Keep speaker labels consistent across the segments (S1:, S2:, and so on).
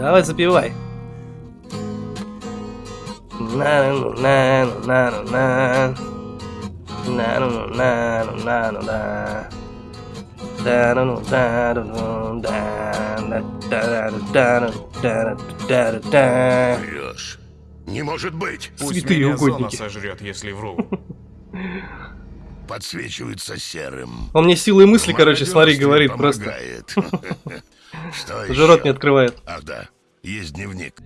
S1: Давай запивай. на на на на на на на на да да
S2: Врешь. Не может быть.
S3: Пусть
S1: Святые
S3: меня зона
S1: угодники.
S3: сожрет, если вру.
S2: Подсвечивается серым.
S1: Он мне силой мысли, короче, смотри, говорит просто.
S2: Что?
S1: Уже рот не открывает.
S2: Ах да, есть дневник.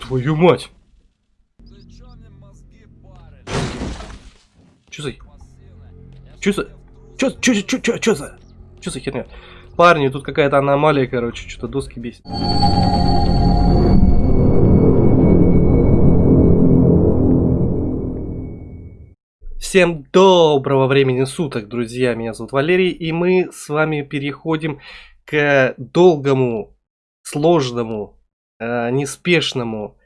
S1: Твою мать. Чё за... Чё за... Чё, чё, чё, чё, чё за... Чё за херня? Парни, тут какая-то аномалия, короче, что-то доски бесит. Всем доброго времени суток, друзья. Меня зовут Валерий, и мы с вами переходим к долгому, сложному, э, неспешному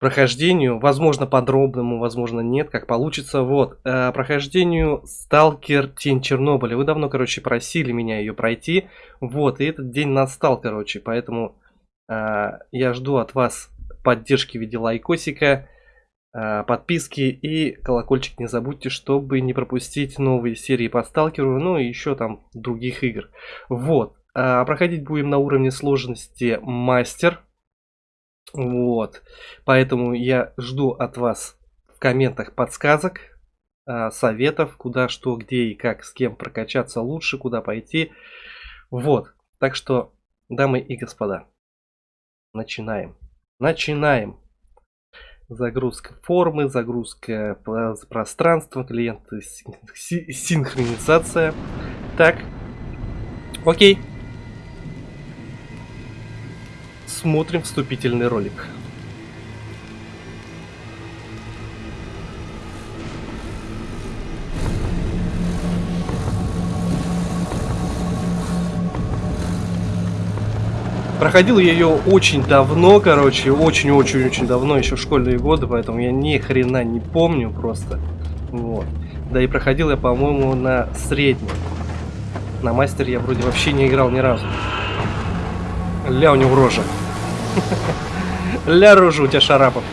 S1: прохождению, возможно подробному, возможно нет, как получится. Вот, э, прохождению Сталкер Тень Чернобыля. Вы давно, короче, просили меня ее пройти. Вот, и этот день настал, короче, поэтому э, я жду от вас поддержки в виде лайкосика, э, подписки и колокольчик не забудьте, чтобы не пропустить новые серии по Сталкеру, ну и еще там других игр. Вот, э, проходить будем на уровне сложности Мастер. Вот. Поэтому я жду от вас в комментах подсказок, а, советов, куда, что, где и как, с кем прокачаться лучше, куда пойти. Вот. Так что, дамы и господа, начинаем. Начинаем. Загрузка формы, загрузка про- пространства, клиенты, син- си- синхронизация. Так. Окей. Смотрим вступительный ролик. Проходил я ее очень давно, короче, очень-очень-очень давно, еще в школьные годы, поэтому я ни хрена не помню просто. Вот. Да и проходил я, по-моему, на среднем. На мастер я вроде вообще не играл ни разу. Ля у него рожа. Ля рожа у тебя шарапов.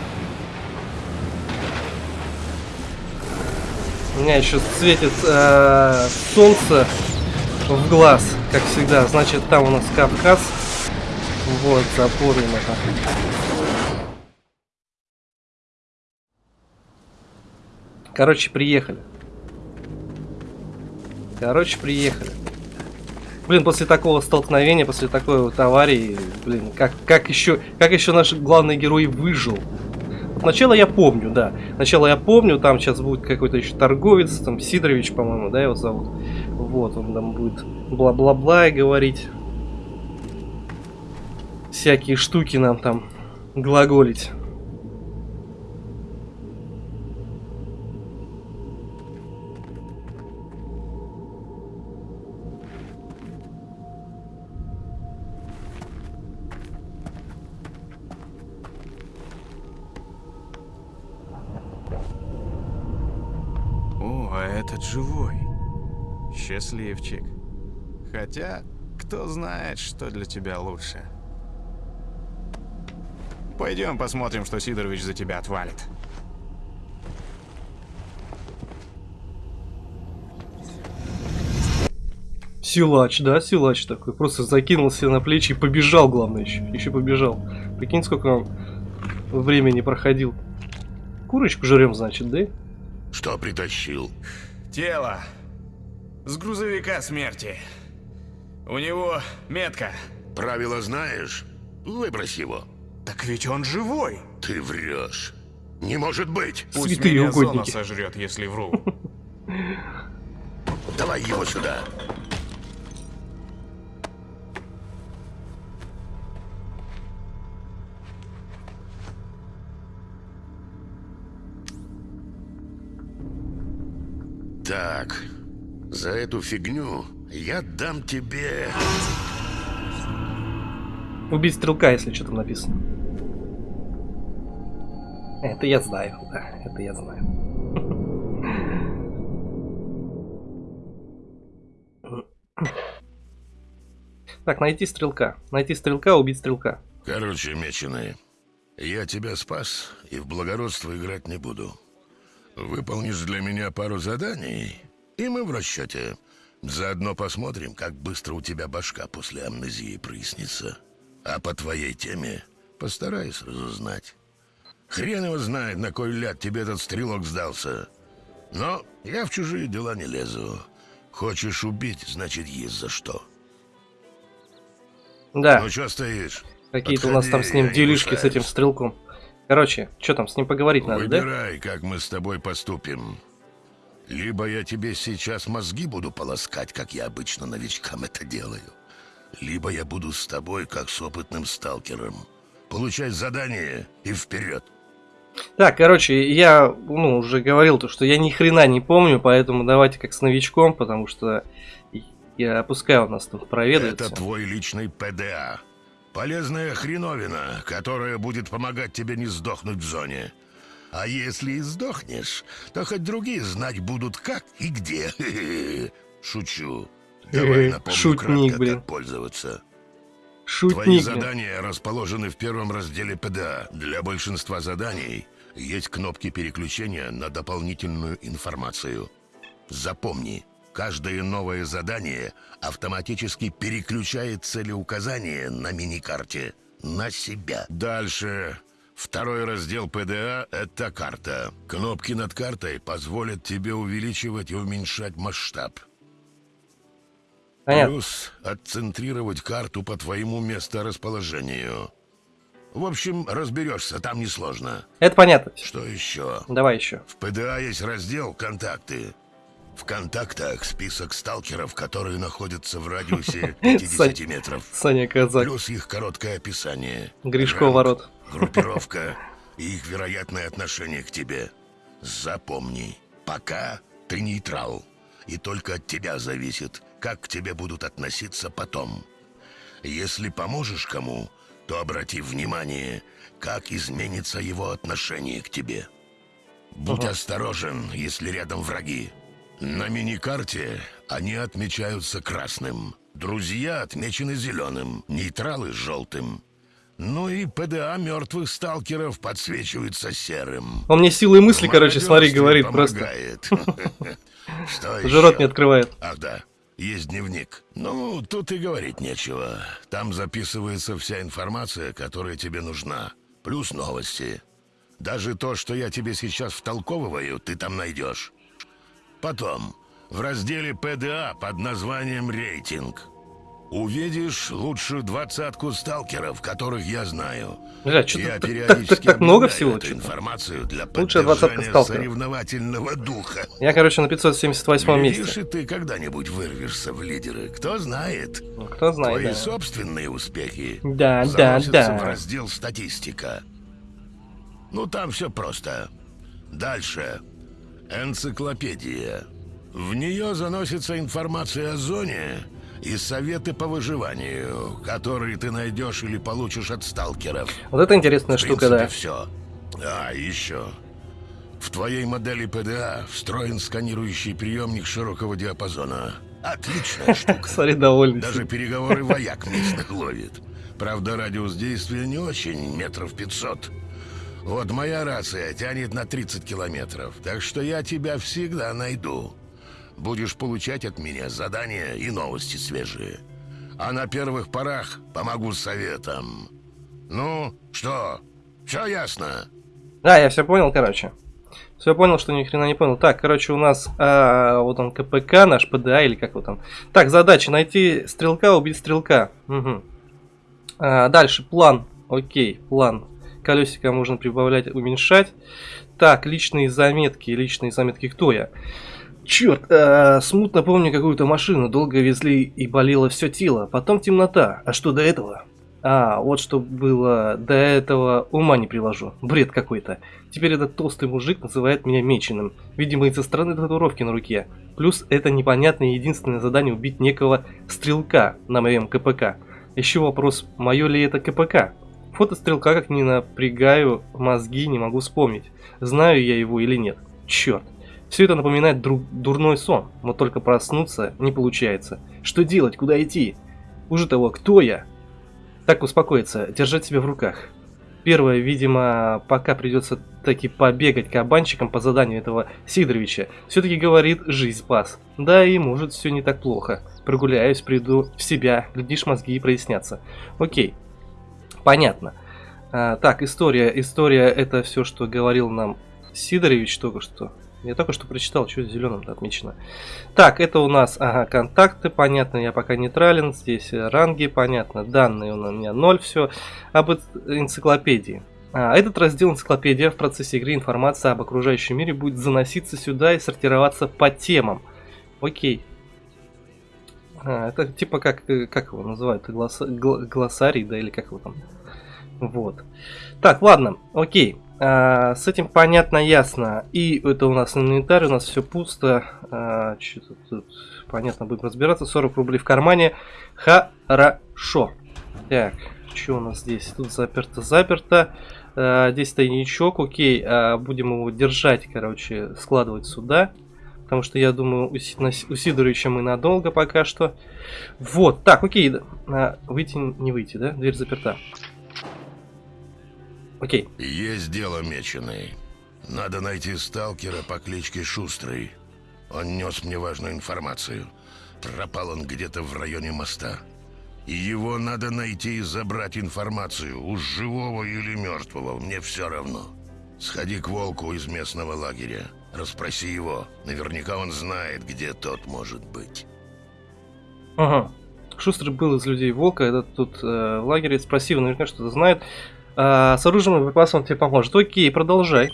S1: У меня еще светит э, солнце в глаз, как всегда. Значит, там у нас Кавказ. Вот, запомним это. Короче, приехали. Короче, приехали. Блин, после такого столкновения, после такой вот аварии, блин, как, как еще, как еще наш главный герой выжил? Начало я помню, да. Начало я помню, там сейчас будет какой-то еще торговец, там Сидорович, по-моему, да, его зовут. Вот, он там будет бла-бла-бла и говорить. Всякие штуки нам там глаголить.
S3: Счастливчик. Хотя, кто знает, что для тебя лучше. Пойдем посмотрим, что Сидорович за тебя отвалит.
S1: Силач, да, силач такой. Просто закинул себе на плечи и побежал, главное, еще. Еще побежал. Прикинь, сколько он времени проходил. Курочку жрем, значит, да?
S2: Что притащил?
S3: Тело. С грузовика смерти. У него метка.
S2: Правила знаешь? Выбрось его.
S3: Так ведь он живой.
S2: Ты врешь. Не может быть.
S3: Пусть
S1: Святые
S3: меня зона
S1: угодники.
S3: сожрет, если вру.
S2: Давай его сюда. Так, за эту фигню я дам тебе...
S1: Убить стрелка, если что там написано. Это я знаю, да, это я знаю. Так, найти стрелка. Найти стрелка, убить стрелка.
S2: Короче, меченый, я тебя спас и в благородство играть не буду. Выполнишь для меня пару заданий, и мы в расчете. Заодно посмотрим, как быстро у тебя башка после амнезии прояснится. А по твоей теме постараюсь разузнать. Хрен его знает, на кой ляд тебе этот стрелок сдался. Но я в чужие дела не лезу. Хочешь убить, значит, есть за что.
S1: Да,
S2: Ну что стоишь?
S1: какие-то у нас там с ним делишки с этим стрелком. Короче, что там, с ним поговорить надо, да?
S2: Выбирай, как мы с тобой поступим. Либо я тебе сейчас мозги буду полоскать, как я обычно новичкам это делаю. Либо я буду с тобой, как с опытным сталкером. Получать задание и вперед.
S1: Так, короче, я, ну, уже говорил то, что я ни хрена не помню, поэтому давайте как с новичком, потому что я опускаю у нас там проведать.
S2: Это твой личный ПДА. Полезная хреновина, которая будет помогать тебе не сдохнуть в зоне. А если и сдохнешь, то хоть другие знать будут как и где. Шучу. Давай напомню
S1: Шутник,
S2: кратко,
S1: блин.
S2: как пользоваться. Твои
S1: Шутник. блин.
S2: задания расположены в первом разделе ПДА. Для большинства заданий есть кнопки переключения на дополнительную информацию. Запомни, каждое новое задание автоматически переключает целеуказание на миникарте на себя. Дальше. Второй раздел ПДА — это карта. Кнопки над картой позволят тебе увеличивать и уменьшать масштаб.
S1: Понятно.
S2: Плюс отцентрировать карту по твоему месторасположению. В общем, разберешься, там несложно.
S1: Это понятно.
S2: Что еще?
S1: Давай еще.
S2: В ПДА есть раздел «Контакты». В контактах список сталкеров, которые находятся в радиусе 50 метров.
S1: Саня Казак.
S2: Плюс их короткое описание.
S1: Гришко ворот.
S2: Группировка и их вероятное отношение к тебе. Запомни, пока ты нейтрал. И только от тебя зависит, как к тебе будут относиться потом. Если поможешь кому, то обрати внимание, как изменится его отношение к тебе. Будь
S1: Ага.
S2: осторожен, если рядом враги. На миникарте они отмечаются красным. Друзья отмечены зеленым, нейтралы — желтым. Ну и ПДА мертвых сталкеров подсвечивается серым.
S1: Он мне силой мысли, короче, смотри, говорит просто.
S2: помогает. Что
S1: Уже рот не открывает.
S2: Ах да, есть дневник. Ну, тут и говорить нечего. Там записывается вся информация, которая тебе нужна. Плюс новости. Даже то, что я тебе сейчас втолковываю, ты там найдешь. Потом, в разделе ПДА под названием «Рейтинг» увидишь лучшую двадцатку сталкеров, которых я знаю.
S1: Бля,
S2: Я
S1: что-то так,
S2: периодически
S1: так, так много всего.
S2: эту информацию для
S1: Лучшая двадцатка сталкеров.
S2: соревновательного духа.
S1: Я, короче, на 578
S2: Видишь,
S1: месте.
S2: и ты когда-нибудь вырвешься в лидеры. Кто знает.
S1: Ну, Кто знает,
S2: Твои
S1: да.
S2: собственные успехи
S1: Да, да,
S2: заносятся в
S1: да.
S2: раздел «Статистика». Ну, там все просто. Дальше. Энциклопедия. В нее заносится информация о зоне и советы по выживанию, которые ты найдешь или получишь от сталкеров.
S1: Вот это интересная
S2: В
S1: штука,
S2: принципе,
S1: да.
S2: все. А, еще. В твоей модели ПДА встроен сканирующий приемник широкого диапазона. Отличная штука.
S1: Смотри, довольный.
S2: Даже переговоры вояк местных ловит. Правда, радиус действия не очень, метров пятьсот. Вот моя рация тянет на 30 километров, так что я тебя всегда найду. Будешь получать от меня задания и новости свежие. А на первых порах помогу советом. Ну, что, все ясно?
S1: Да, я все понял, короче. Все понял, что ни хрена не понял. Так, короче, у нас а, вот он КПК, наш ПДА или как его там. Так, задача найти стрелка, убить стрелка. Мгм. А, дальше план. Окей, план. Колесико можно прибавлять, уменьшать. Так, личные заметки. Личные заметки кто я? Черт, а, смутно помню какую-то машину. Долго везли и болело все тело. Потом темнота. А что до этого? А, вот что было до этого, ума не приложу. Бред какой-то. Теперь этот толстый мужик называет меня меченым. Видимо, из-за странной татуировки на руке. Плюс это непонятное единственное задание убить некого стрелка на моем КПК. Еще вопрос, мое ли это КПК? Фото стрелка как не напрягаю мозги, не могу вспомнить. Знаю я его или нет. Черт. Все это напоминает дру- дурной сон, но только проснуться не получается. Что делать, куда идти? Хуже того, кто я? Так, успокоиться, держать себя в руках. Первое, видимо, пока придется таки побегать кабанчиком по заданию этого Сидоровича. Все-таки говорит, жизнь спас. Да и может все не так плохо. Прогуляюсь, приду в себя, глядишь, мозги и прояснятся. Окей, понятно. А, так, история. История это все, что говорил нам Сидорович только что. Я только что прочитал, что зеленым отмечено. Так, это у нас, ага, контакты, понятно, я пока нейтрален. Здесь ранги, понятно, данные у меня 0, все. Об энциклопедии. А, этот раздел энциклопедия в процессе игры информация об окружающем мире будет заноситься сюда и сортироваться по темам. Окей. А, это типа как, как его называют, глосса, глоссарий, да, или как его там. Вот. Так, ладно, окей. А, с этим понятно, ясно. И это у нас инвентарь, у нас все пусто. А, Что-то тут понятно, будем разбираться. 40 рублей в кармане. Хорошо. Так, что у нас здесь? Тут заперто-заперто. А, здесь тайничок, окей. А, будем его держать, короче, складывать сюда. Потому что я думаю, у, у Сидоровича мы надолго пока что. Вот, так, окей. А, выйти, не выйти, да? Дверь заперта. Окей.
S2: Есть дело, меченый. Надо найти сталкера по кличке Шустрый. Он нес мне важную информацию. Пропал он где-то в районе моста. И его надо найти и забрать информацию. Уж живого или мертвого, мне все равно. Сходи к волку из местного лагеря. Расспроси его. Наверняка он знает, где тот может быть.
S1: Ага. Шустрый был из людей волка, этот тут э, в лагере. Спроси его, наверняка что-то знает. А, с оружием и припасом он тебе поможет. Окей, продолжай.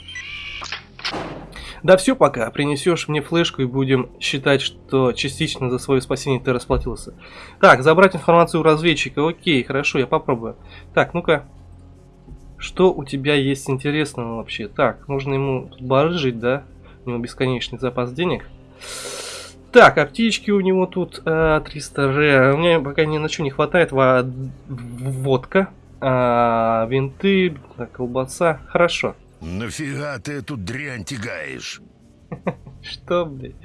S1: Да все пока. Принесешь мне флешку и будем считать, что частично за свое спасение ты расплатился. Так, забрать информацию у разведчика. Окей, хорошо, я попробую. Так, ну-ка. Что у тебя есть интересного вообще? Так, нужно ему барыжить, да? У него бесконечный запас денег. Так, аптечки у него тут э, 300 р. У меня пока ни на что не хватает. Водка. А, винты, колбаса. Хорошо.
S2: Нафига ты эту дрянь тягаешь?
S1: Что, блядь?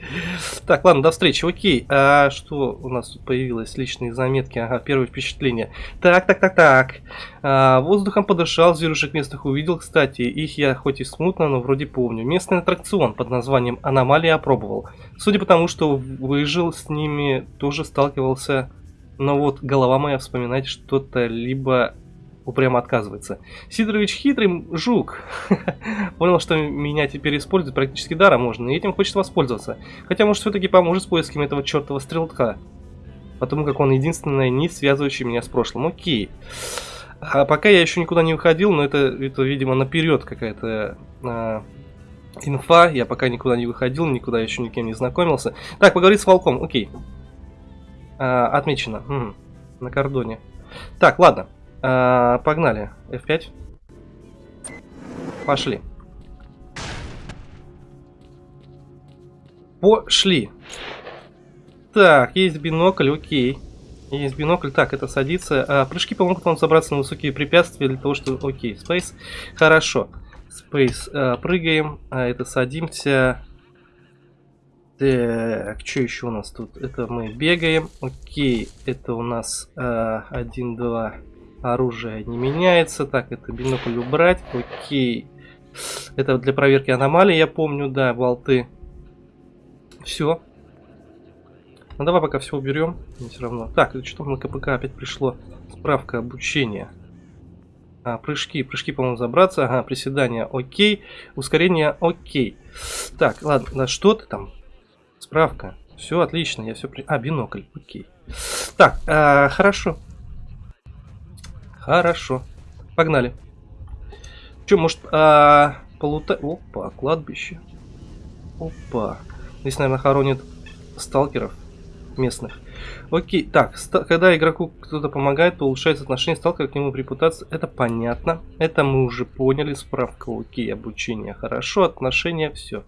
S1: Так, ладно, до встречи. Окей. А что у нас тут появилось? Личные заметки. Ага, первое впечатление. Так, так, так, так. А, воздухом подышал, зверушек местных увидел. Кстати, их я хоть и смутно, но вроде помню. Местный аттракцион под названием «Аномалия» опробовал. Судя по тому, что выжил, с ними тоже сталкивался. Но вот голова моя вспоминать что-то либо упрямо отказывается. Сидорович хитрый жук. Понял, что меня теперь используют практически даром можно, и этим хочет воспользоваться. Хотя, может, все-таки поможет с поисками этого чертова стрелка. Потому как он единственная нить, связывающая меня с прошлым. Окей. А пока я еще никуда не уходил, но это, это видимо, наперед какая-то а, инфа. Я пока никуда не выходил, никуда еще никем не знакомился. Так, поговорить с волком. Окей. А, отмечено. Угу. На кордоне. Так, ладно. А, погнали. F5. Пошли. Пошли. Так, есть бинокль, окей. Есть бинокль. Так, это садится. А, прыжки помогут вам забраться на высокие препятствия для того, что... Окей, Space. Хорошо. Space. А, прыгаем. А, это садимся. Так, что еще у нас тут? Это мы бегаем. Окей, это у нас а, 1, 2, Оружие не меняется. Так, это бинокль убрать. Окей. Это для проверки аномалий, я помню, да, болты. Все. Ну давай пока все уберем. Все равно. Так, что на КПК опять пришло? Справка обучения. А, прыжки. Прыжки, по-моему, забраться. Ага, приседания. Окей. Ускорение. Окей. Так, ладно. Да что ты там? Справка. Все отлично. Я все... При... А, бинокль. Окей. Так, а, хорошо. Хорошо. Погнали. Че, может, а, полута... Опа, кладбище. Опа. Здесь, наверное, хоронят сталкеров местных. Окей, так, когда игроку кто-то помогает, то улучшается отношение сталкера к нему репутация. Это понятно. Это мы уже поняли. Справка, окей, обучение хорошо, отношения, все.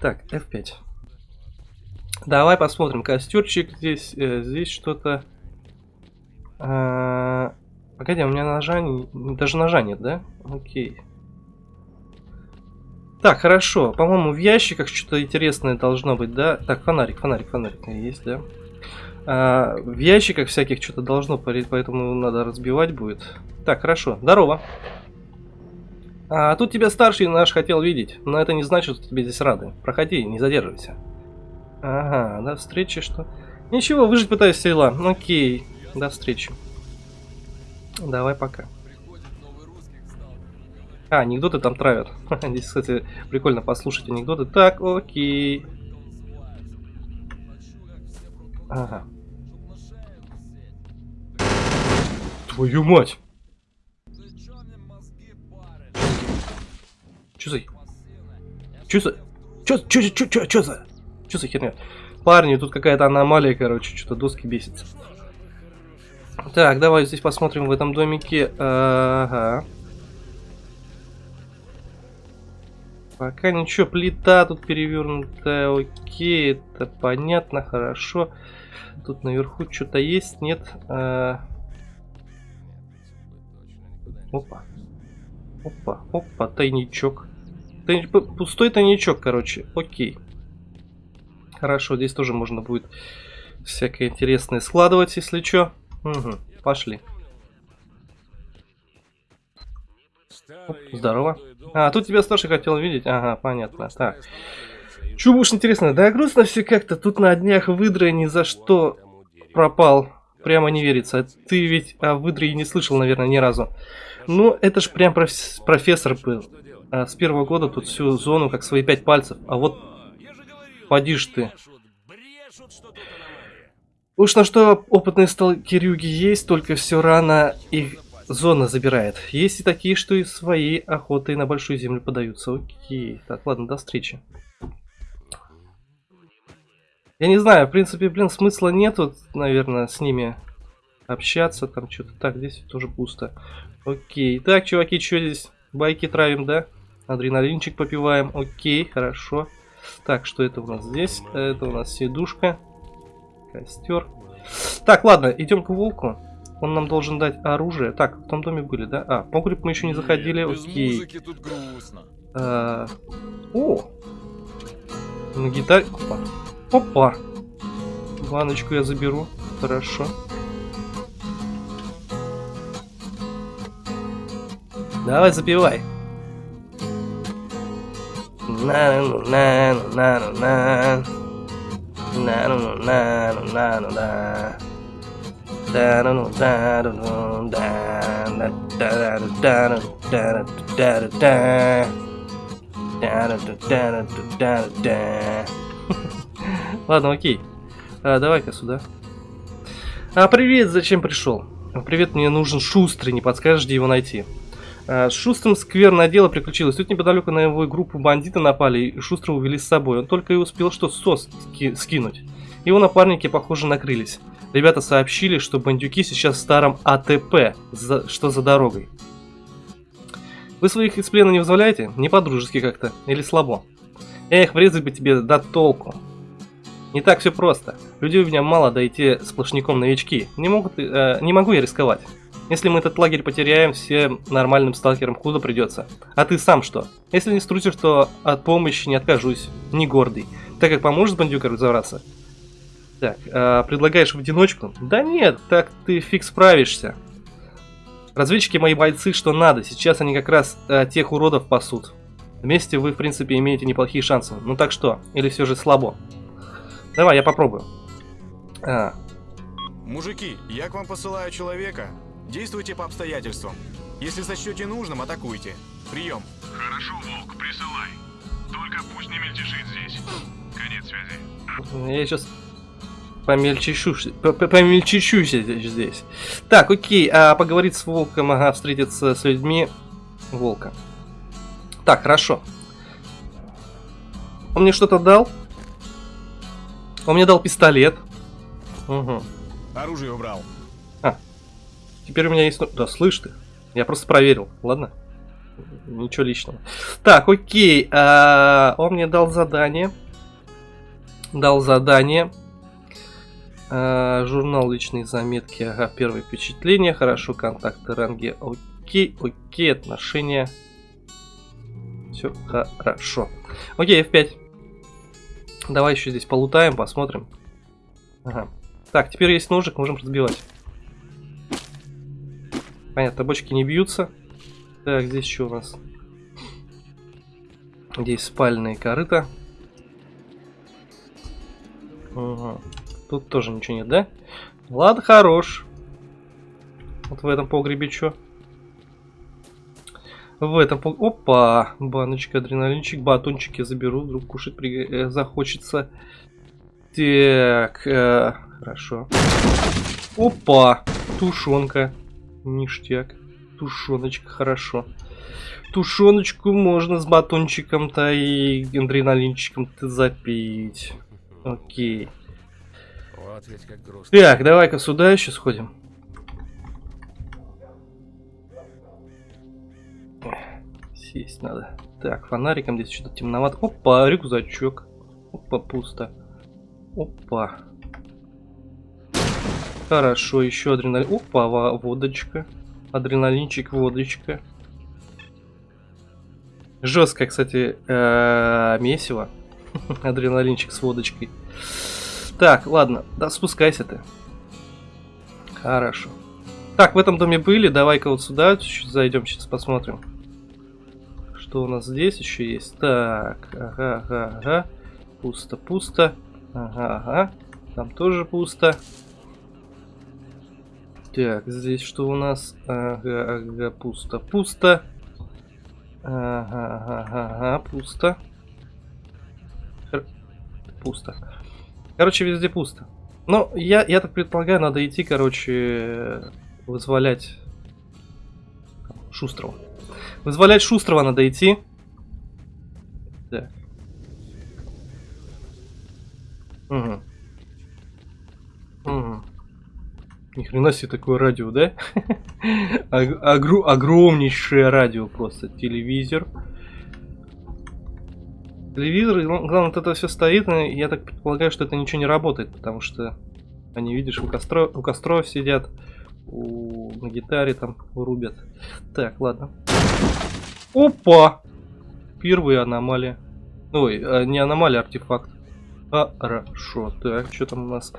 S1: Так, F5. Давай посмотрим. Костерчик здесь, э, здесь что-то... А, Погоди, у меня ножа... Даже ножа нет, да? Окей. Так, хорошо. По-моему, в ящиках что-то интересное должно быть, да? Так, фонарик, фонарик, фонарик есть, да? А, в ящиках всяких что-то должно парить, поэтому надо разбивать будет. Так, хорошо. Здорово. А тут тебя старший наш хотел видеть, но это не значит, что тебе здесь рады. Проходи, не задерживайся. Ага, до встречи, что? Ничего, выжить пытаюсь села. Окей, до встречи. Давай пока. А, анекдоты там травят. Здесь, кстати, прикольно послушать анекдоты. Так, окей. Ага. Твою мать! Чё за... Чё за... Чё, чё, чё, чё, за... Чё за херня? Парни, тут какая-то аномалия, короче, что-то доски бесится. Так, давай здесь посмотрим в этом домике. Ага. Пока ничего, плита тут перевернутая, окей, это понятно, хорошо. Тут наверху что-то есть, нет? А... Опа. Опа, опа, тайничок. Тайни... Пустой тайничок, короче, окей. Хорошо, здесь тоже можно будет всякое интересное складывать, если что. Угу, пошли. Оп, здорово. А, тут тебя старший хотел видеть. Ага, понятно. Так. Чего уж интересно, да грустно все как-то. Тут на днях выдра ни за что пропал. Прямо не верится. Ты ведь о выдре не слышал, наверное, ни разу. Ну, это ж прям проф профессор был. А с первого года тут всю зону как свои пять пальцев. А вот поди ж ты. Уж на что опытные сталкерюги есть, только все рано их Зона забирает. Есть и такие, что и своей охотой на большую землю подаются. Окей. Так, ладно, до встречи. Я не знаю, в принципе, блин, смысла нету, наверное, с ними общаться. Там что-то так, здесь тоже пусто. Окей. Так, чуваки, что здесь? Байки травим, да? Адреналинчик попиваем. Окей, хорошо. Так, что это у нас здесь? Это у нас сидушка. Костер. Так, ладно, идем к волку. Он нам должен дать оружие. Так, в том доме были, да? А, погреб мы еще не заходили. Нет, Окей. тут грустно. А, о! На гитаре. Опа. Опа. Баночку я заберу. Хорошо. Давай, запивай. на на на на на на на на на на на на Ладно, окей. А, Давай-ка сюда. А, привет, зачем пришел? Привет, мне нужен Шустрый, не подскажешь, где его найти? С Шустрым скверное дело приключилось. Тут неподалеку на его группу бандиты напали и Шустрого увели с собой. Он только и успел что сос ски скинуть. Его напарники, похоже, накрылись. Ребята сообщили, что бандюки сейчас в старом АТП, за, что за дорогой. Вы своих из плена не вызволяете? Не по-дружески как-то. Или слабо? Эх, врезать бы тебе до толку. Не так все просто. Людей у меня мало, да и те сплошняком новички. Не, могут, э, не могу я рисковать. Если мы этот лагерь потеряем, всем нормальным сталкерам худо придется. А ты сам что? Если не струсишь, то от помощи не откажусь. Не гордый. Так как поможет бандюкам разобраться, так, э, предлагаешь в одиночку? Да нет, так ты фиг справишься. Разведчики мои бойцы, что надо. Сейчас они как раз э, тех уродов пасут. Вместе вы, в принципе, имеете неплохие шансы. Ну так что? Или все же слабо? Давай, я попробую. А.
S3: Мужики, я к вам посылаю человека. Действуйте по обстоятельствам. Если сочтете нужным, атакуйте. Прием.
S4: Хорошо, Волк, присылай. Только пусть не мельтешит здесь. Конец связи.
S1: Я сейчас помельчищусь, помельчищусь здесь. Так, окей, а поговорить с волком, ага, встретиться с людьми волка. Так, хорошо. Он мне что-то дал? Он мне дал пистолет.
S3: Угу. Оружие убрал.
S1: Теперь у меня есть... Да, слышь ты. Я просто проверил, ладно? Ничего личного. Так, окей. А, он мне дал задание. Дал задание. А, журнал личные заметки, ага, первые впечатления, хорошо, контакты, ранги, окей, окей, отношения. Все хорошо. Окей, F5. Давай еще здесь полутаем, посмотрим. Ага. Так, теперь есть ножик, можем разбивать. Понятно, бочки не бьются. Так, здесь что у нас? Здесь спальные корыта. Ага. Тут тоже ничего нет, да? Ладно, хорош. Вот в этом погребе что? В этом пог... Опа! Баночка, адреналинчик, батончики заберу, вдруг кушать при... э, захочется. Так, э, хорошо. Опа! Тушенка. Ништяк. Тушеночка, хорошо. Тушеночку можно с батончиком-то и адреналинчиком-то запить. Окей.
S5: Вот ведь как грустно.
S1: Так, давай-ка сюда еще сходим. Сесть надо. Так, фонариком здесь что-то темновато. Опа, рюкзачок. Опа, пусто. Опа. Хорошо, еще адреналин. Опа, во- водочка. Адреналинчик, водочка. Жесткое, кстати, э, месиво. Адреналинчик с водочкой. Так, ладно, да спускайся ты. Хорошо. Так, в этом доме были, давай-ка вот сюда зайдем, сейчас посмотрим. Что у нас здесь еще есть? Так, ага, ага, ага. Пусто, пусто. Ага, ага. Там тоже пусто. Так, здесь что у нас? Ага, ага, пусто, пусто. Ага, ага, ага, пусто. Хр- Пусто. Короче, везде пусто. Ну, я, я так предполагаю, надо идти, короче, вызволять Шустрого. Вызволять Шустрого надо идти. Так. Угу. Угу. Ни хрена себе такое радио, да? Ог- огру- огромнейшее радио просто. Телевизор. Телевизор, и, ну, главное, это все стоит, и я так предполагаю, что это ничего не работает, потому что они, видишь, у, костро, у костров сидят, у, на гитаре там рубят. Так, ладно. Опа! Первая аномалия. Ой, а, не аномалия, а артефакт. Хорошо. Так, что там у нас?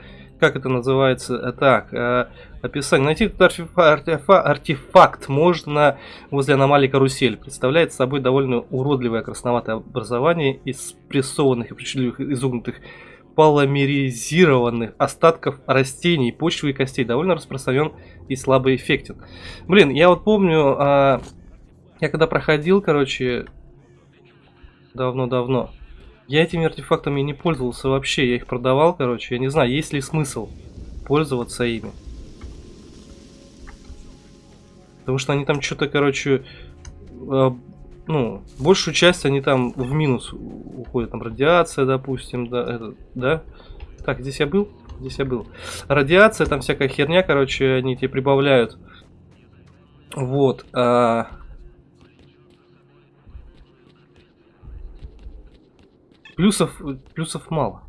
S1: Как это называется? А, Так, а, описание. Найти этот артефа- артефа- артефакт можно возле аномалии карусель. Представляет собой довольно уродливое красноватое образование из прессованных и причудливых изогнутых полимеризированных остатков растений, почвы и костей. Довольно распространен и слабо эффектен. Блин, я вот помню, а, я когда проходил, короче, давно-давно, я этими артефактами не пользовался вообще, я их продавал, короче, я не знаю, есть ли смысл пользоваться ими. Потому что они там что-то, короче, э, ну, большую часть они там в минус уходят. Там радиация, допустим, да, это, да. Так, здесь я был? Здесь я был. Радиация, там всякая херня, короче, они тебе прибавляют. Вот. а, Плюсов, плюсов мало.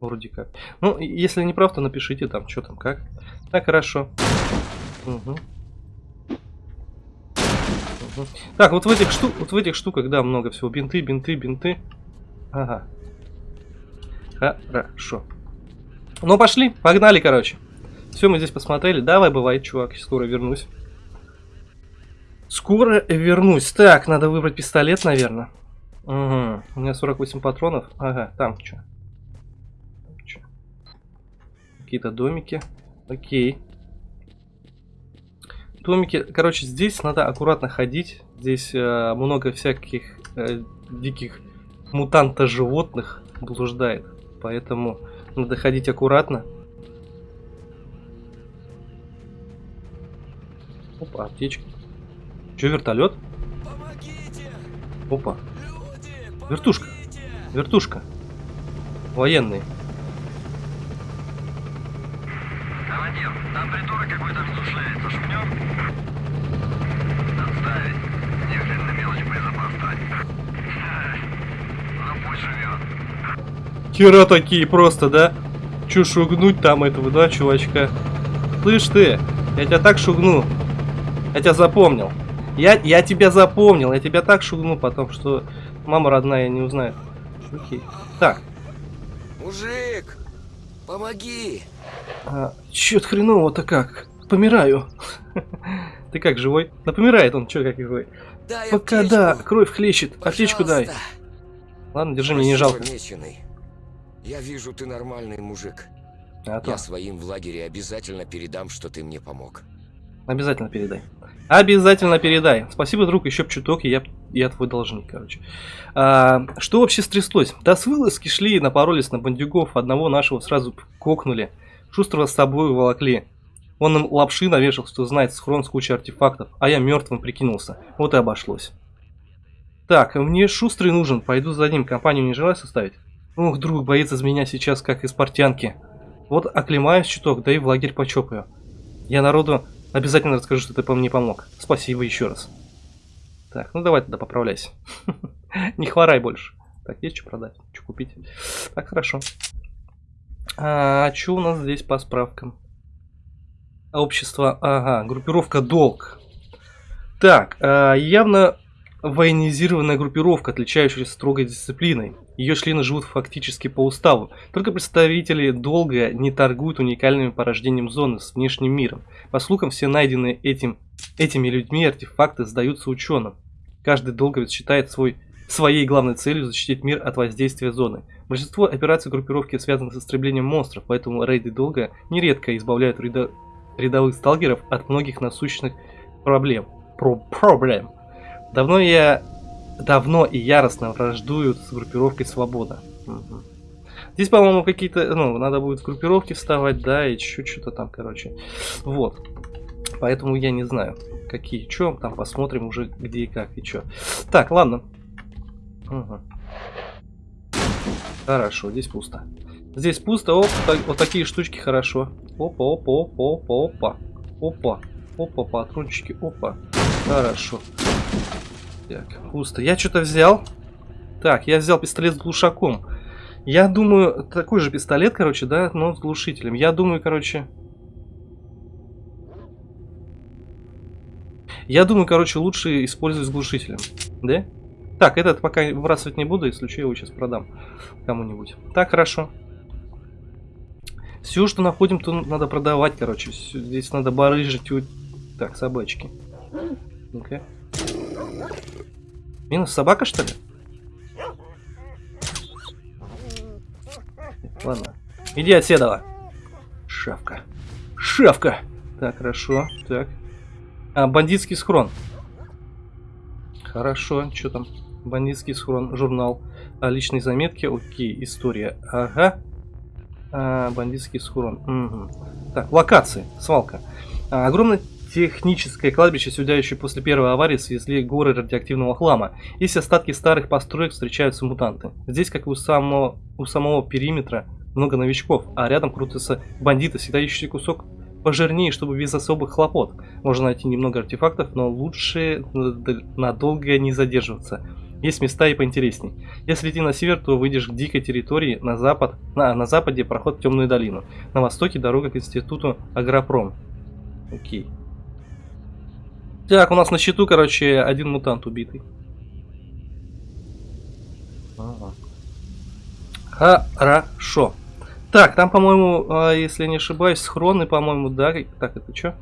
S1: Вроде как. Ну, если не прав, то напишите там, что там, как. Так, хорошо. Мгм. Так, вот в этих штук, вот в этих штуках, да, много всего. Бинты, бинты, бинты. Ага. Хорошо. Ну, пошли, погнали, короче. Все, мы здесь посмотрели. Давай, бывает, чувак, скоро вернусь. Скоро вернусь. Так, надо выбрать пистолет, наверное. Угу. У меня 48 патронов. Ага, там что? Какие-то домики. Окей. Домики. Короче, здесь надо аккуратно ходить. Здесь э, много всяких э, диких мутанта-животных блуждает. Поэтому надо ходить аккуратно. Опа, аптечка. Че, вертолет? Опа. Вертушка. Вертушка. Военные.
S6: Командир, там придурок какой-то разрушается. Шумнем? Отставить. Ни хрен на мелочь боезапас тратит. Ну пусть живет.
S1: Хера такие просто, да? Чё шугнуть там этого, да, чувачка? Слышь ты, я тебя так шугну. Я тебя запомнил. Я, я тебя запомнил, я тебя так шугну потом, что мама родная не узнает. Окей. Так,
S5: Мужик! Помоги!
S1: А, чё хреново-то как? Помираю. Ты как, живой? Да помирает он, чё как какой.
S5: Дай
S1: Пока
S5: аптечку.
S1: да, кровь хлещет, аптечку дай.
S5: Пожалуйста.
S1: Ладно, держи, мне не жалко.
S5: меченый. Я вижу, ты нормальный мужик.
S1: А то.
S5: Я своим в лагере обязательно передам, что ты мне помог.
S1: Обязательно передай. Обязательно передай. Спасибо, друг, еще б чуток, и я, я твой должник, короче. А, что вообще стряслось? Да с вылазки шли, напоролись на бандюгов, одного нашего сразу кокнули. Шустрого с собой уволокли. Он им лапши навешал, что знает схрон с кучей артефактов, а я мертвым прикинулся. Вот и обошлось. Так, мне шустрый нужен, пойду за ним, компанию не желаю составить? Ух, друг, боится из меня сейчас, как из портянки. Вот оклемаюсь чуток, да и в лагерь почопаю. Я народу обязательно расскажу, что ты мне помог. Спасибо еще раз. Так, ну давай тогда поправляйся. Не хворай больше. Так, есть что продать? Что купить? Так, хорошо. А что у нас здесь по справкам? Общество, ага, группировка Долг. Так, а, явно военизированная группировка, отличающаяся строгой дисциплиной. Ее члены живут фактически по уставу. Только представители Долга не торгуют уникальными порождением зоны с внешним миром. По слухам, все найденные этим, этими людьми артефакты сдаются ученым. Каждый долговец считает свой, своей главной целью защитить мир от воздействия зоны. Большинство операций группировки связаны с истреблением монстров, поэтому рейды Долга нередко избавляют ряда- рядовых сталкеров от многих насущных проблем. Про проблем. Давно я давно и яростно враждуют с группировкой Свобода. Мгм. Здесь, по-моему, какие-то, ну, надо будет в группировки вставать, да, и чуть что-то там, короче. Вот. Поэтому я не знаю, какие, что, там посмотрим уже где и как, и что. Так, ладно. Мгм. Хорошо, здесь пусто. Здесь пусто, оп, так- вот такие штучки хорошо. Опа, опа, опа, опа, опа. Опа, опа, патрончики, опа. Хорошо. Так, пусто. Я что-то взял. Так, я взял пистолет с глушаком. Я думаю, такой же пистолет, короче, да, но с глушителем. Я думаю, короче... Я думаю, короче, лучше использовать с глушителем. Да? Так, этот пока выбрасывать не буду, если что, я его сейчас продам кому-нибудь. Так, хорошо. Все, что находим, то надо продавать, короче. Здесь надо барыжить. Так, собачки. Ну-ка. Минус собака, что ли? Ладно. Иди отседова. Шавка. Шавка. Так, хорошо. Так. А, бандитский схрон. Хорошо. Что там? Бандитский схрон. Журнал. А, личные заметки. Окей. История. Ага. А, бандитский схрон. Мгм. Так, локации. Свалка. А, огромное техническое кладбище, сюдающее после первой аварии, свезли горы радиоактивного хлама. Есть остатки старых построек, встречаются мутанты. Здесь, как и у самого, у самого периметра, много новичков, а рядом крутятся бандиты, всегда ищущие кусок пожирнее, чтобы без особых хлопот. Можно найти немного артефактов, но лучше над- надолго не задерживаться. Есть места и поинтересней. Если идти на север, то выйдешь к дикой территории, на запад, на, на западе проход в темную долину. На востоке дорога к институту Агропром. Окей. Так, у нас на счету, короче, один мутант убитый. Хорошо. Так, там, по-моему, а, если я не ошибаюсь, схроны, по-моему, да? Так, это что?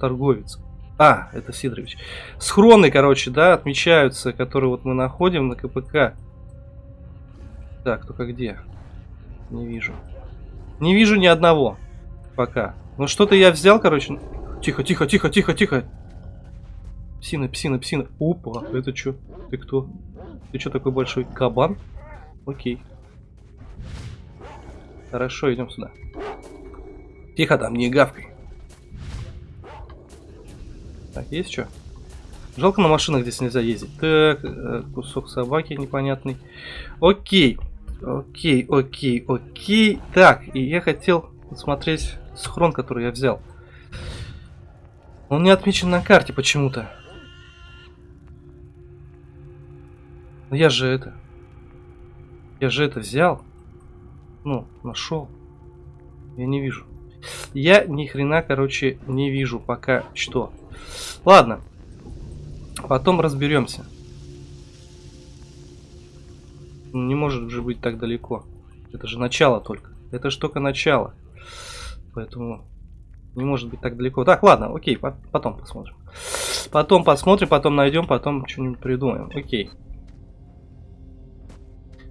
S1: Торговец. А, это Сидорович. Схроны, короче, да, отмечаются, которые вот мы находим на КПК. Так, только где? Не вижу. Не вижу ни одного. Пока. Ну что-то я взял, короче. Тихо, тихо, тихо, тихо, тихо. Псина, псина, псина. Опа, это что? Ты кто? Ты что такой большой кабан? Окей. Хорошо, идем сюда. Тихо там, не гавкай. Так, есть что? Жалко на машинах здесь нельзя ездить. Так, э, кусок собаки непонятный. Окей. Окей, окей, окей. Так, и я хотел посмотреть схрон, который я взял. Он не отмечен на карте почему-то. Но я же это... Я же это взял. Ну, нашел. Я не вижу. Я ни хрена, короче, не вижу пока что. Ладно. Потом разберемся. Ну, Не может же быть так далеко. Это же начало только. Это ж только начало. Поэтому не может быть так далеко. Так, ладно, окей, по- потом посмотрим. Потом посмотрим, потом найдем, потом что-нибудь придумаем. Окей.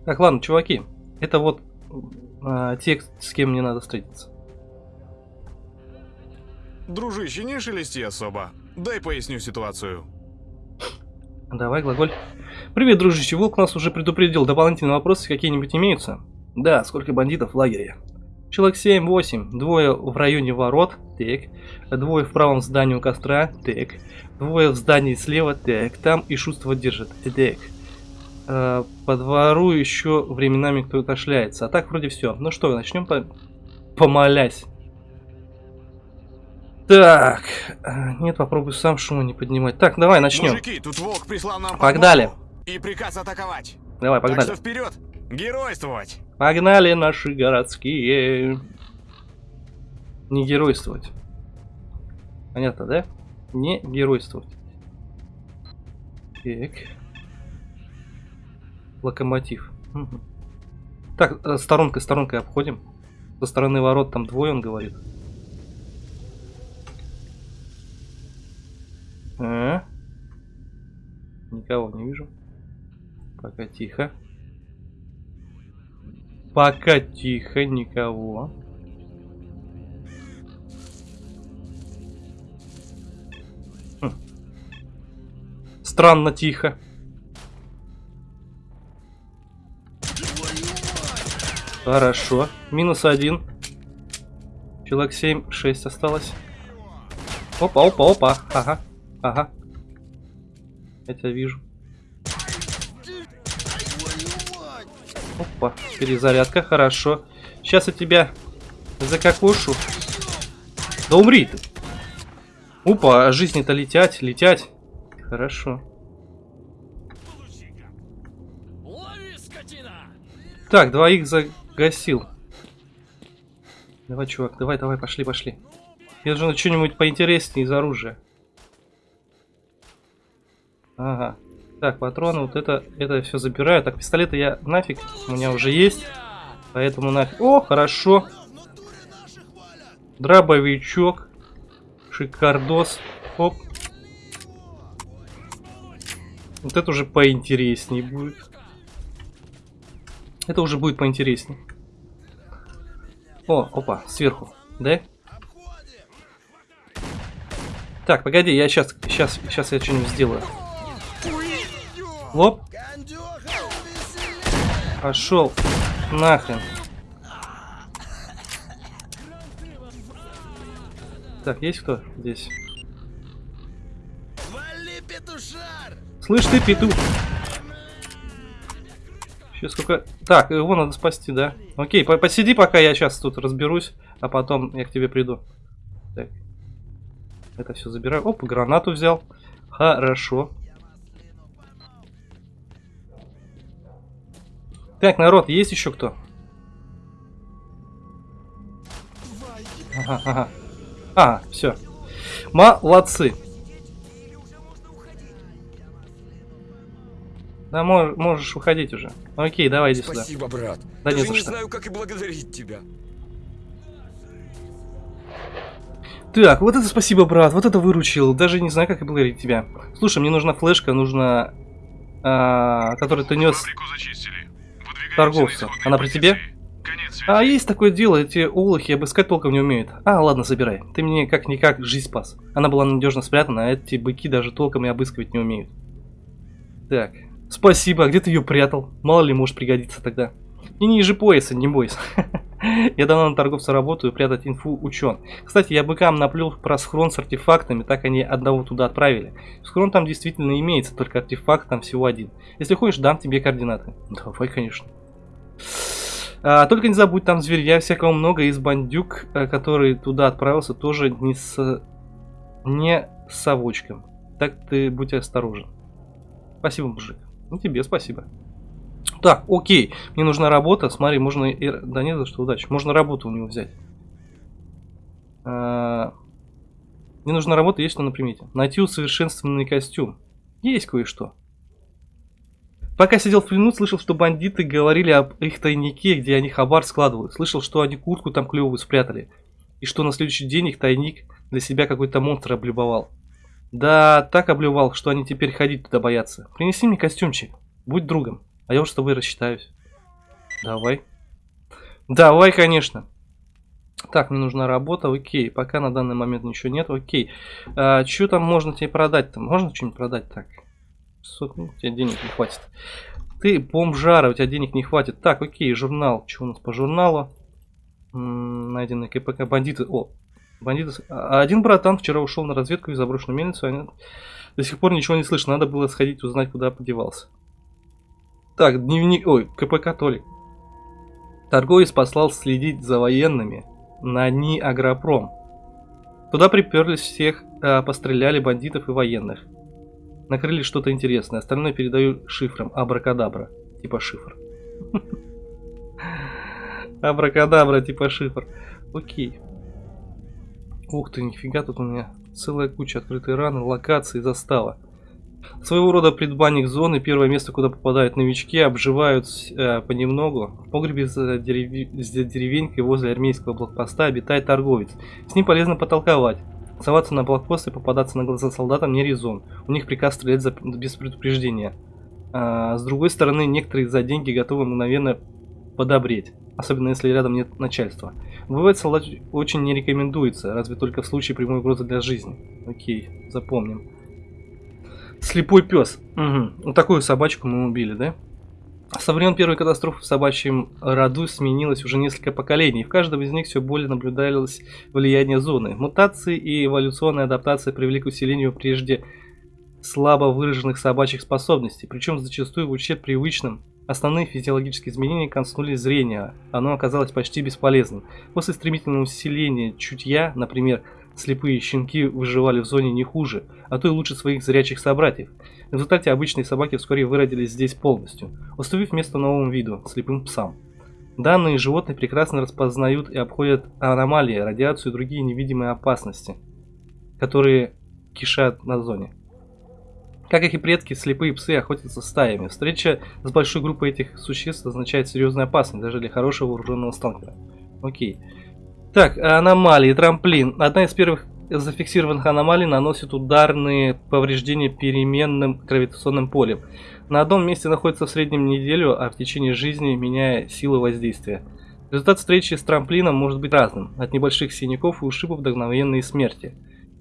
S1: Так, ладно, чуваки. Это вот а, те, с кем мне надо встретиться.
S3: Дружище, не шелести особо. Дай поясню ситуацию.
S1: Давай, глаголь. Привет, дружище. Волк нас уже предупредил. Дополнительные вопросы какие-нибудь имеются? Да, сколько бандитов в лагере? Человек 7-8. Двое в районе ворот. Так. Двое в правом здании у костра. Так. Двое в здании слева. Так. Там и шуство держит. Так. Э, По двору еще временами кто-то шляется. А так вроде все. Ну что, начнем по... помолясь. Так. э, Нет, попробуй сам шума не поднимать. Так, давай начнем.
S3: Мужики, тут волк прислал нам
S1: Погнали.
S3: И приказ атаковать.
S1: Давай,
S3: Так
S1: погнали.
S3: что вперед! Геройствовать!
S1: Погнали наши городские. Не геройствовать. Понятно, да? Не геройствовать. Так. Локомотив. Так, э, сторонкой, сторонкой обходим. Со стороны ворот там двое, он говорит. А? Никого не вижу. Пока тихо. Пока тихо, никого. Хм. Странно тихо. Хорошо. Минус один. Человек 7, 6 осталось. Опа, опа, опа. Ага, ага. Я тебя вижу. Опа, перезарядка, хорошо. Сейчас я тебя закокошу. Да умри ты. Опа, а жизни-то летять, летять. Хорошо. Так, двоих загасил. Давай, чувак, давай, давай, пошли, пошли. Мне нужно что-нибудь поинтереснее из оружия. Ага. Так, патроны, вот это, это все забираю. Так, пистолеты я нафиг, у меня уже есть. Поэтому нафиг. О, хорошо. Дробовичок. Шикардос. Оп. Вот это уже поинтереснее будет. Это уже будет поинтереснее. О, опа, сверху. Да? Так, погоди, я сейчас, сейчас, сейчас я что-нибудь сделаю. Лоп. Пошел. Нахрен. Так, есть кто здесь? Слышь ты, петух! Сейчас сколько... Так, его надо спасти, да? Окей, по- посиди, пока я сейчас тут разберусь, а потом я к тебе приду. Так. Это все забираю. Оп, гранату взял. Хорошо. Так, народ, есть еще кто? Ага, ага. А, все. Молодцы. Да, мож- можешь уходить уже. Окей, давай иди сюда.
S5: Спасибо, брат.
S1: Да не
S5: Даже
S1: за
S5: не
S1: что.
S5: знаю, как и благодарить тебя.
S1: Так, вот это спасибо, брат, вот это выручил. Даже не знаю, как и благодарить тебя. Слушай, мне нужна флешка, нужна... а, которую ты нес... Торговца. Она при тебе? А, есть такое дело, эти олухи обыскать толком не умеют. А, ладно, забирай. Ты мне как-никак жизнь спас. Она была надежно спрятана, а эти быки даже толком и обыскивать не умеют. Так, спасибо, а где ты ее прятал? Мало ли, может пригодиться тогда. Не ниже пояса, не бойся. Я давно на торговца работаю, прятать инфу учен. Кстати, я быкам наплел про схрон с артефактами, так они одного туда отправили. Схрон там действительно имеется, только артефакт там всего один. Если хочешь, дам тебе координаты. Давай, конечно. А, только не забудь, там зверья всякого много, из бандюк, э, который туда отправился, тоже не с... не с совочком. Так ты будь осторожен. Спасибо, мужик. Ну тебе спасибо. Так, окей. Мне нужна работа. Смотри, можно... Да не за что, удачи. Можно работу у него взять. А, Мне нужна работа, есть что на примете. Найти усовершенствованный костюм. Есть кое-что. Пока сидел в плену, слышал, что бандиты говорили об их тайнике, где они хабар складывают. Слышал, что они куртку там клевую спрятали. И что на следующий день их тайник для себя какой-то монстр облюбовал. Да, так облюбовал, что они теперь ходить туда боятся. Принеси мне костюмчик, будь другом, а я уж с тобой рассчитаюсь. Давай. Давай, конечно. Так, мне нужна работа, окей. Пока на данный момент ничего нет, окей. А, что там можно тебе продать-то? Можно что-нибудь продать так? 600, ну, у тебя денег не хватит. Ты бомжара, у тебя денег не хватит. Так, окей, журнал. Что у нас по журналу? М, Найденные КПК бандиты. О, бандиты. А Один братан вчера ушел на разведку и заброшенную мельницу. Они... До сих пор ничего не слышно. Надо было сходить узнать, куда подевался. Так, дневник... Ой, КПК Толик. Торговец послал следить за военными на НИ Агропром. Туда приперлись всех, а, постреляли бандитов и военных. Накрыли что-то интересное. Остальное передаю шифром. Абракадабра. Типа шифр. Абракадабра, типа шифр. Окей. Ух ты, нифига, тут у меня целая куча открытой раны, локаций, застава. Своего рода предбанник зоны, первое место, куда попадают новички, обживают э, понемногу. В погребе за, дерев... за деревенькой возле армейского блокпоста обитает торговец. С ним полезно потолковать. Соваться на блокпост и попадаться на глаза солдатам не резон. У них приказ стрелять за... без предупреждения. А, с другой стороны, некоторые за деньги готовы мгновенно подобреть. Особенно если рядом нет начальства. Бывает солдат очень не рекомендуется, разве только в случае прямой угрозы для жизни. Окей, запомним. Слепой пес. Угу. Вот такую собачку мы убили, да? Со времен первой катастрофы в собачьем роду сменилось уже несколько поколений. В каждом из них все более наблюдалось влияние зоны. Мутации и эволюционная адаптация привели к усилению прежде слабо выраженных собачьих способностей, причем зачастую в ущерб привычным. Основные физиологические изменения коснулись зрения, оно оказалось почти бесполезным. После стремительного усиления чутья, например, слепые щенки выживали в зоне не хуже, а то и лучше своих зрячих собратьев. В результате обычные собаки вскоре выродились здесь полностью, уступив место новому виду – слепым псам. Данные животные прекрасно распознают и обходят аномалии, радиацию и другие невидимые опасности, которые кишат на зоне. Как их и предки, слепые псы охотятся стаями. Встреча с большой группой этих существ означает серьезную опасность, даже для хорошего вооруженного сталкера. Окей. Так, аномалии, трамплин. Одна из первых зафиксированных аномалий наносит ударные повреждения переменным гравитационным полем. На одном месте находится в среднем неделю, а в течение жизни меняя силу воздействия. Результат встречи с трамплином может быть разным, от небольших синяков и ушибов до мгновенной смерти.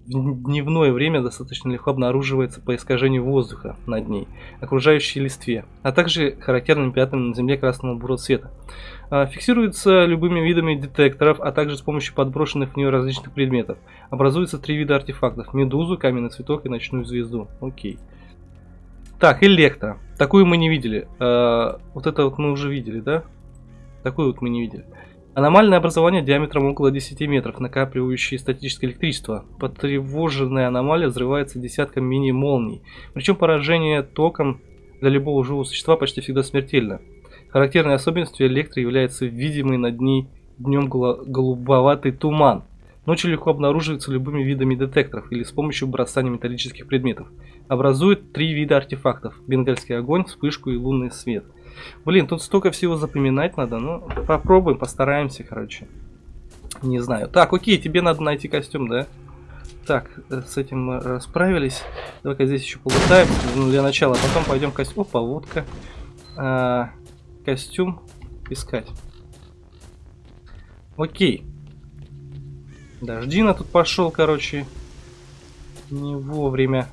S1: Дневное время достаточно легко обнаруживается по искажению воздуха над ней, окружающей листве, а также характерными пятнами на земле красного бурого цвета. А, Фиксируется любыми видами детекторов, а также с помощью подброшенных в нее различных предметов. Образуются три вида артефактов. Медузу, каменный цветок и ночную звезду. Окей. Так, электро. Такую мы не видели. А, Вот это вот мы уже видели, да? Такую вот мы не видели. Аномальное образование диаметром около 10 метров, накапливающее статическое электричество. Потревоженная аномалия взрывается десятком мини-молний. Причем поражение током для любого живого существа почти всегда смертельно. Характерной особенностью электро является видимый над ней днем голубоватый туман. Ночью легко обнаруживается любыми видами детекторов или с помощью бросания металлических предметов. Образует три вида артефактов. Бенгальский огонь, вспышку и лунный свет. Блин, тут столько всего запоминать надо. Ну, попробуем, постараемся, короче. Не знаю. Так, окей, тебе надо найти костюм, да? Так, э, с этим расправились. Давай-ка здесь еще полутаем ну, для начала. Потом пойдем костюм. Опа, водка. А, костюм искать. Окей. Дождина тут пошел, короче. Не вовремя.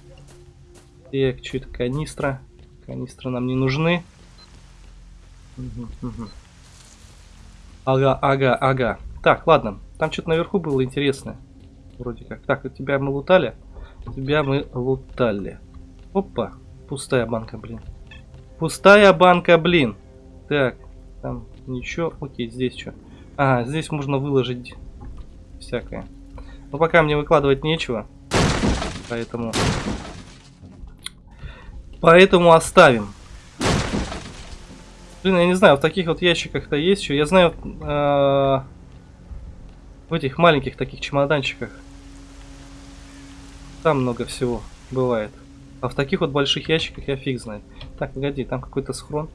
S1: Так, что это канистра? Канистры нам не нужны. Ага, ага, ага. Так, ладно. Там что-то наверху было интересное. Вроде как. Так, тебя мы лутали. Тебя мы лутали. Опа. Пустая банка, блин. Пустая банка, блин. Так, там ничего. Окей, здесь что? Ага, здесь можно выложить всякое. Но пока мне выкладывать нечего. Поэтому... Поэтому оставим. Блин, я не знаю, в таких вот ящиках-то есть что. Я знаю, э, в этих маленьких таких чемоданчиках. Там много всего бывает. А в таких вот больших ящиках я фиг знает. Так, погоди, там какой-то схрон.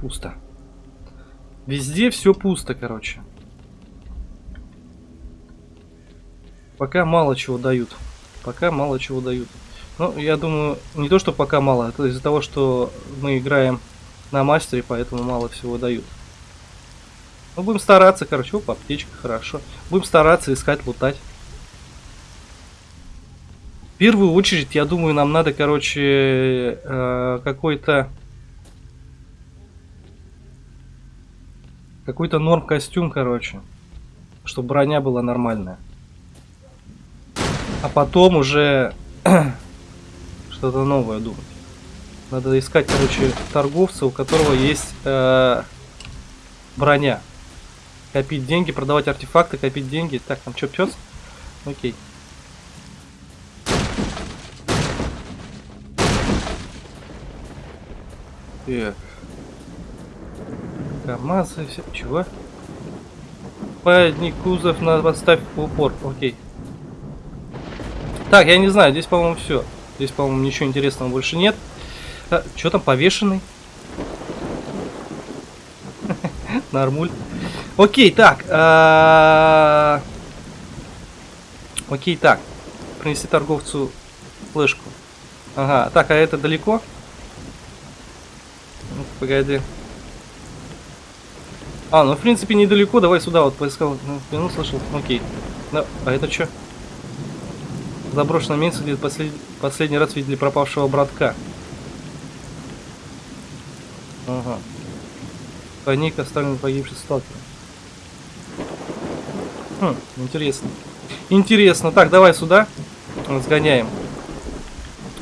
S1: Пусто. Везде все пусто, короче. Пока мало чего дают. Пока мало чего дают. Ну, я думаю, не то, что пока мало, это из-за того, что мы играем на мастере, поэтому мало всего дают. Ну, будем стараться, короче. Оп, аптечка, хорошо. Будем стараться искать, лутать. В первую очередь, я думаю, нам надо, короче, э, какой-то... Какой-то норм костюм, короче. Чтобы броня была нормальная. А потом уже что-то новое думать. Надо искать, короче, торговца, у которого есть э, броня. Копить деньги, продавать артефакты, копить деньги. Так, там что, пес? Окей. Так. КамАЗы, все. Чего? Подник кузов на поставь в упор. Окей. Так, я не знаю, здесь, по-моему, все. Здесь, по-моему, ничего интересного больше нет. А, что там повешенный? Нормуль. Окей, так. а, Окей, так. Принести торговцу флешку. Ага, так, а это далеко? Погоди. А, ну в принципе недалеко, давай сюда вот поискал. Ну слышал, окей. Да, а это что? Заброшенное место, где послед... последний раз видели пропавшего братка. Ага. Тайник оставлен погибший сталкером. Хм, интересно. Интересно. Так, давай сюда. Сгоняем.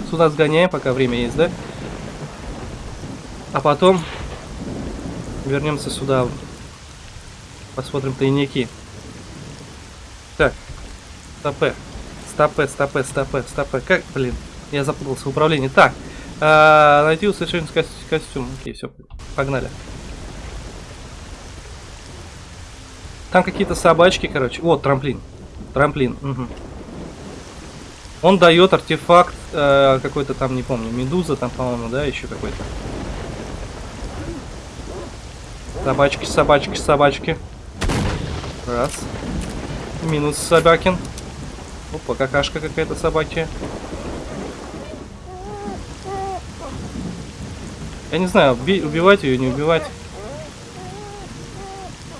S1: Сюда сгоняем, пока время есть, да? А потом вернемся сюда. Посмотрим тайники. Так. Стопе. Стопе, стопе, стопе, стопе. Как, блин, я запутался в управлении. Так. А, найти усовершенный ко костюм. Окей, все, погнали. Там какие-то собачки, короче. Вот, трамплин. Трамплин. Угу. Он дает артефакт э, какой-то там, не помню, медуза там, по-моему, да, еще какой-то. Собачки, собачки, собачки. Раз. Минус собакин. Опа, какашка какая-то собаки. Я не знаю, уби убивать ее, не убивать.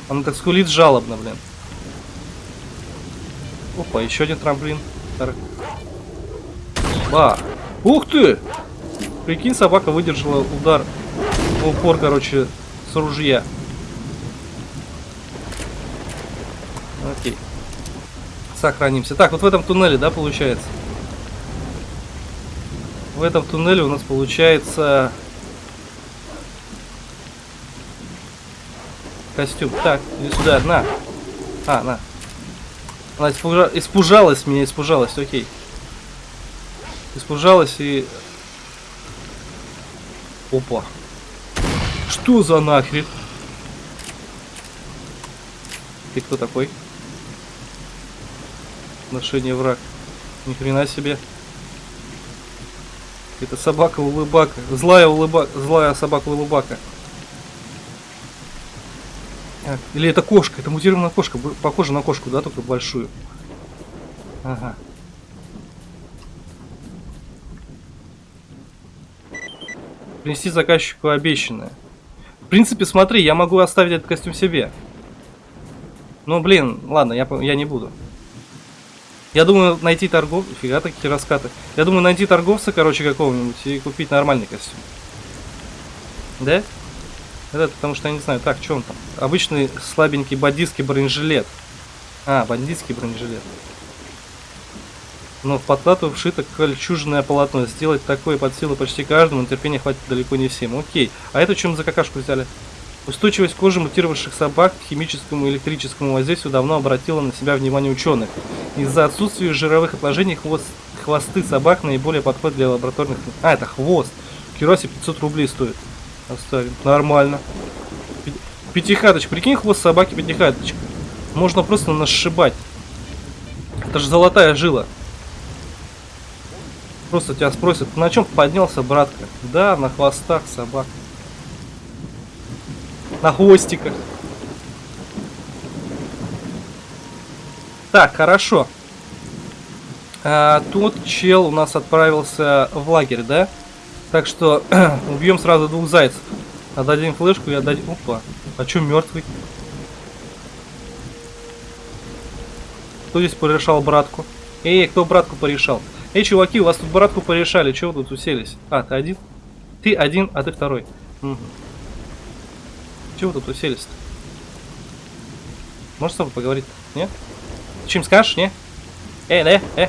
S1: Она так скулит жалобно, блин. Опа, еще один трамплин. Ба! Ух ты! Прикинь, собака выдержала удар упор, короче, с ружья. Окей. Сохранимся. Так, вот в этом туннеле, да, получается? В этом туннеле у нас получается... Костюм. Так, иди сюда, на. А, на. Она испужа... испужалась меня, испужалась, окей. Испужалась и... Опа. Что за нахрен? Ты кто такой? Отношение враг. Ни хрена себе. Это собака улыбака. Злая улыбака. Злая собака улыбака. Или это кошка, это мутированная кошка, похоже на кошку, да, только большую. Ага. Принести заказчику обещанное. В принципе, смотри, я могу оставить этот костюм себе. Ну, блин, ладно, я, я не буду. Я думаю, найти торговца... Фига такие раскаты. Я думаю, найти торговца, короче, какого-нибудь и купить нормальный костюм. Да? Это потому что я не знаю. Так, что он там? Обычный слабенький бандитский бронежилет. А, бандитский бронежилет. Но в подкладку вшито кольчужное полотно. Сделать такое под силу почти каждому, но терпения хватит далеко не всем. Окей. А это чем за какашку взяли? Устойчивость кожи мутировавших собак к химическому и электрическому воздействию давно обратила на себя внимание ученых. Из-за отсутствия жировых отложений хвост, хвосты собак наиболее подходят для лабораторных... А, это хвост. Киросе 500 рублей стоит. Оставим. Нормально. Пятихаточка. Прикинь, хвост собаки пятихаточка. Можно просто нашибать. Это же золотая жила. Просто тебя спросят, на чем поднялся, братка? Да, на хвостах собак. На хвостиках. Так, хорошо. А, тут чел у нас отправился в лагерь, да? Так что убьем сразу двух зайцев. Отдадим флешку и отдадим... Опа. А чё мертвый? Кто здесь порешал братку? Эй, кто братку порешал? Эй, чуваки, у вас тут братку порешали. Чего вы тут уселись? А, ты один? Ты один, а ты второй. Угу. Чего тут уселись-то? Можешь с тобой поговорить? Нет? Чем скажешь, не? Э, э, э.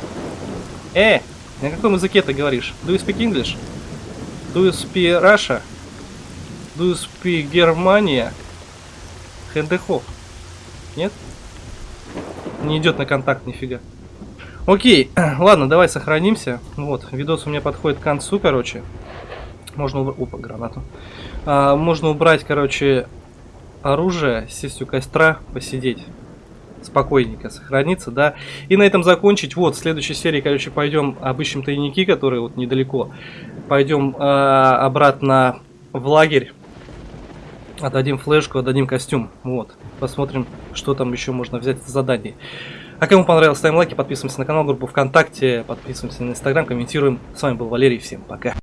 S1: Э, на каком языке ты говоришь? Do you speak English? Do you speak Russia? Do you speak Германия? Хендехоф. Нет? Не идет на контакт нифига. Окей, ладно, давай сохранимся. Вот, видос у меня подходит к концу, короче. Можно. Опа, гранату. А, можно убрать, короче, оружие, сесть у костра, посидеть спокойненько сохраниться, да. И на этом закончить. Вот, в следующей серии, короче, пойдем обыщем тайники, которые вот недалеко. Пойдем э, обратно в лагерь. Отдадим флешку, отдадим костюм. Вот. Посмотрим, что там еще можно взять за задание. А кому понравилось, ставим лайки, подписываемся на канал, группу ВКонтакте, подписываемся на Инстаграм, комментируем. С вами был Валерий, всем пока.